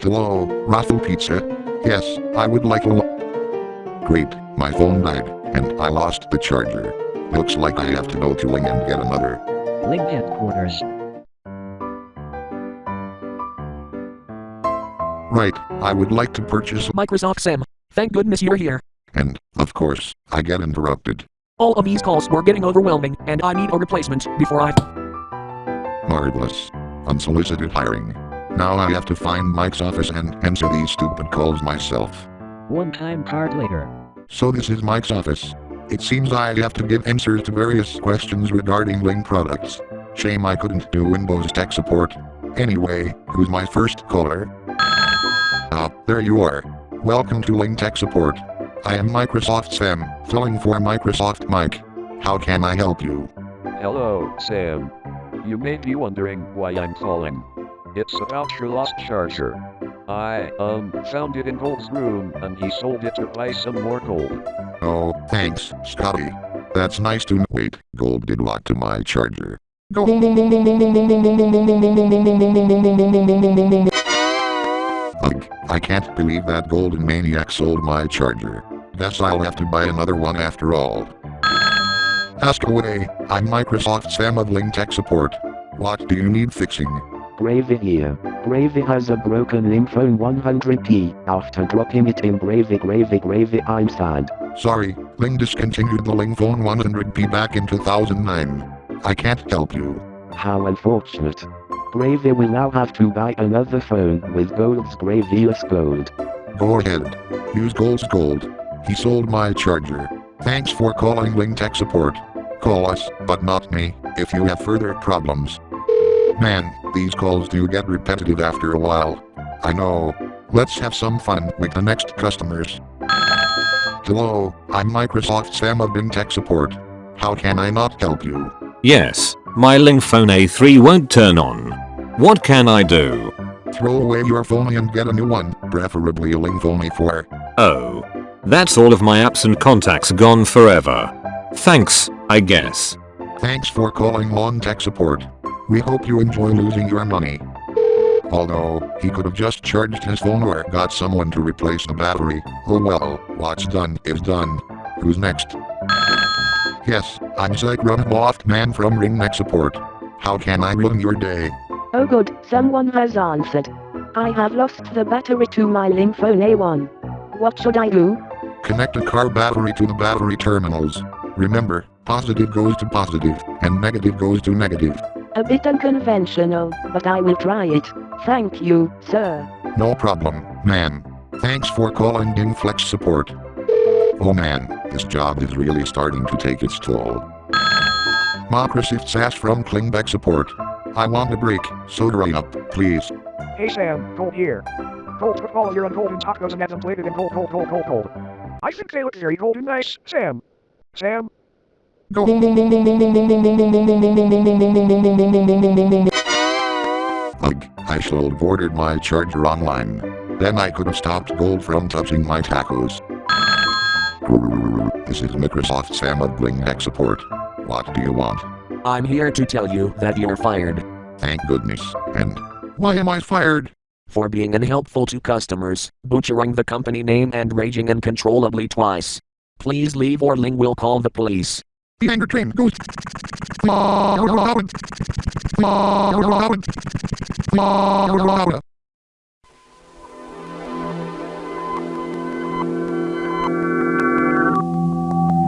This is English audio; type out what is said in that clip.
Hello, Raffle Pizza? Yes, I would like a Great, my phone died, and I lost the charger. Looks like I have to go to Ling and get another. Ling headquarters. Right, I would like to purchase Microsoft Sam. Thank goodness you're here. and, of course, I get interrupted. All of these calls were getting overwhelming, and I need a replacement before I. Marvelous. Unsolicited hiring. Now I have to find Mike's office and answer these stupid calls myself. One time card later. So this is Mike's office. It seems I have to give answers to various questions regarding Ling products. Shame I couldn't do Windows tech support. Anyway, who's my first caller? Ah, there you are. Welcome to Ling Tech Support. I am Microsoft Sam, filling for Microsoft Mike. How can I help you? Hello, Sam. You may be wondering why I'm calling. It's about your lost charger. I, um, found it in Gold's room, and he sold it to buy some more gold. Oh, thanks, Scotty. That's nice to know. Wait, Gold did what to my charger? Ugh, I can't believe that golden maniac sold my charger. Guess I'll have to buy another one after all. Ask away, I'm Microsoft's Sam of Tech Support. What do you need fixing? Bravey here. Bravey has a broken Limphone 100p. After dropping it in Bravey Gravy Gravy I'm sad. Sorry, Ling discontinued the Ling Phone 100p back in 2009. I can't help you. How unfortunate. Bravey will now have to buy another phone with Gold's Gravious Gold. Go ahead. Use Gold's Gold. He sold my charger. Thanks for calling Ling Tech Support. Call us, but not me, if you have further problems. Man, these calls do get repetitive after a while. I know. Let's have some fun with the next customers. Hello, I'm Microsoft Sam of Ling Tech Support. How can I not help you? Yes, my Ling phone A3 won't turn on. What can I do? Throw away your phone and get a new one, preferably a Ling Phone A4. Oh. That's all of my apps and contacts gone forever. Thanks, I guess. Thanks for calling Lawn Tech Support. We hope you enjoy losing your money. Although, he could have just charged his phone or got someone to replace the battery. Oh well, what's done is done. Who's next? Yes, I'm Zach Loft Man from Ring Neck Support. How can I ruin your day? Oh good, someone has answered. I have lost the battery to my Phone A1. What should I do? Connect a car battery to the battery terminals. Remember, positive goes to positive, and negative goes to negative. A bit unconventional, but I will try it. Thank you, sir. No problem, man. Thanks for calling Dingflex Support. Oh man, this job is really starting to take its toll. Microsoft Sass from Klingbeck Support. I want a break, so hurry up, please. Hey Sam, Gold here. Gold put all your golden tacos and had them plated in gold, gold, gold, gold, gold. I think they look very golden nice, Sam. Sam? Ugh, I should have ordered my charger online. Then I could have stopped Gold from touching my tacos. This is Microsoft Sam of Bling Tech Support. What do you want? I'm here to tell you that you're fired. Thank goodness. And why am I fired? For being unhelpful to customers, butchering the company name and raging uncontrollably twice. Please leave or Ling will call the police. The anger train goes.